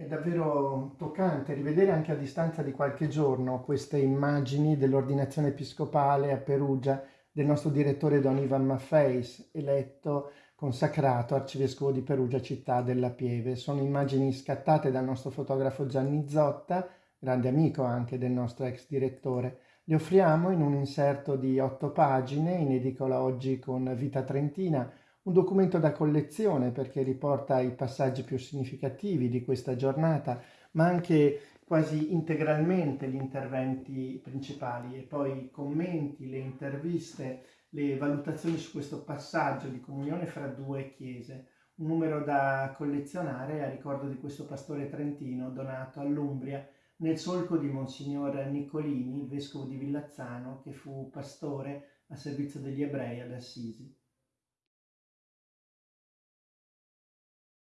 È davvero toccante rivedere anche a distanza di qualche giorno queste immagini dell'ordinazione episcopale a Perugia del nostro direttore Don Ivan Maffeis, eletto consacrato arcivescovo di Perugia, città della Pieve. Sono immagini scattate dal nostro fotografo Gianni Zotta, grande amico anche del nostro ex direttore. Le offriamo in un inserto di otto pagine, in edicola oggi con Vita Trentina, un documento da collezione perché riporta i passaggi più significativi di questa giornata, ma anche quasi integralmente gli interventi principali e poi i commenti, le interviste, le valutazioni su questo passaggio di comunione fra due chiese. Un numero da collezionare a ricordo di questo pastore trentino donato all'Umbria nel solco di Monsignor Niccolini, vescovo di Villazzano, che fu pastore a servizio degli ebrei ad Assisi.